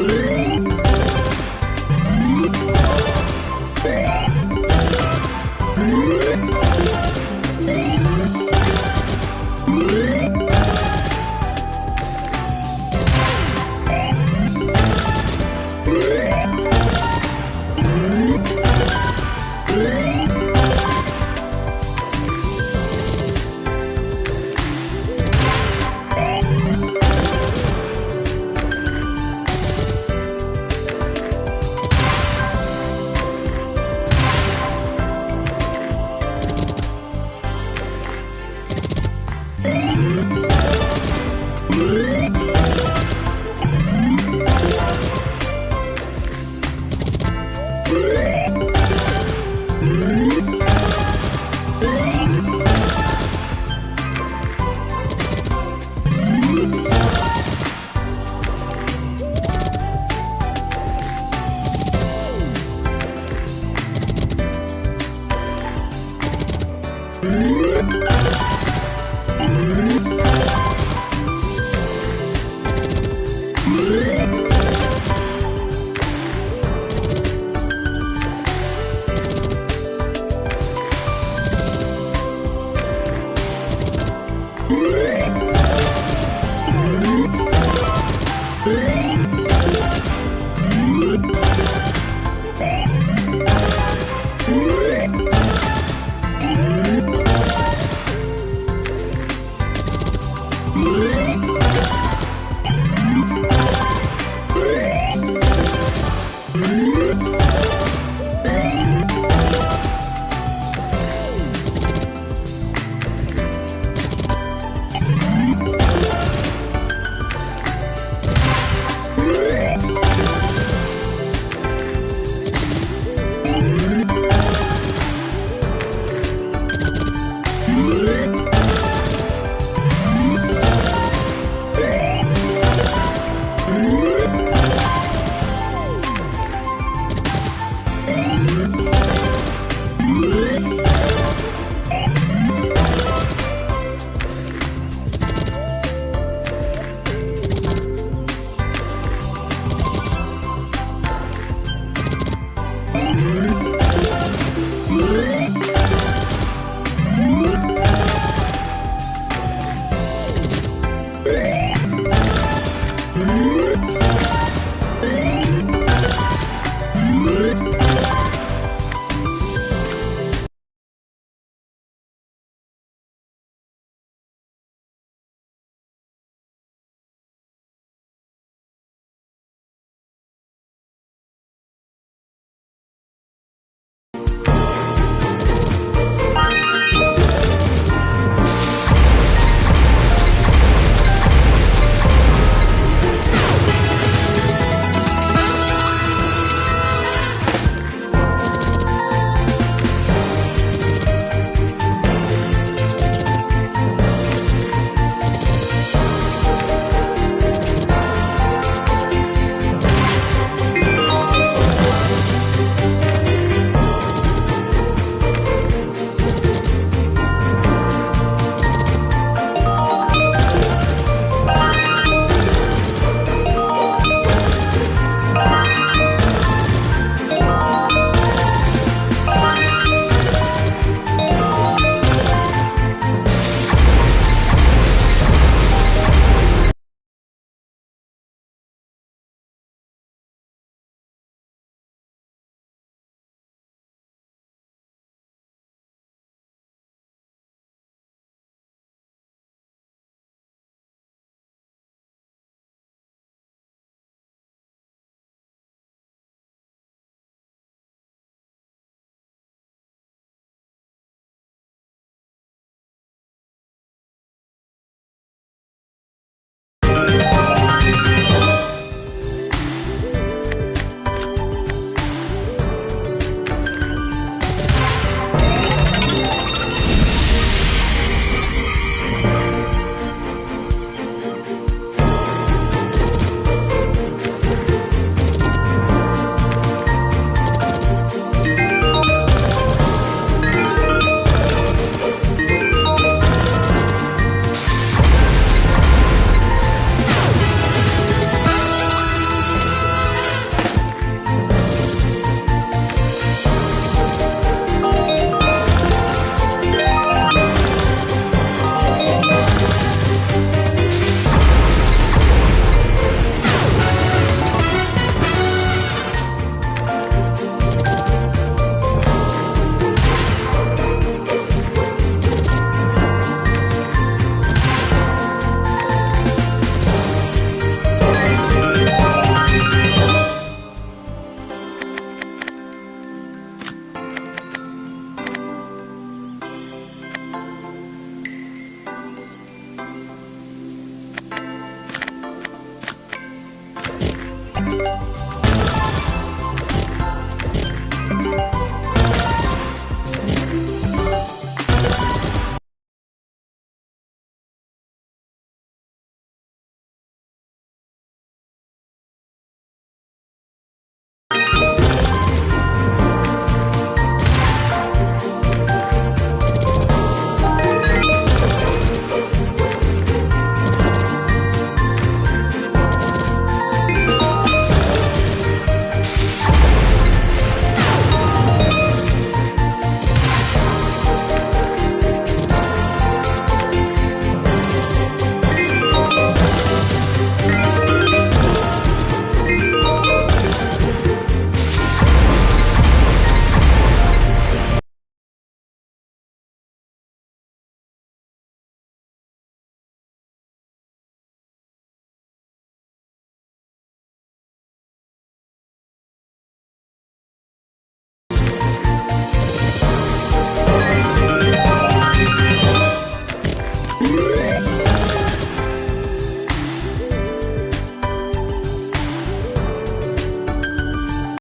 Ooh. Mm-hmm. Yeah.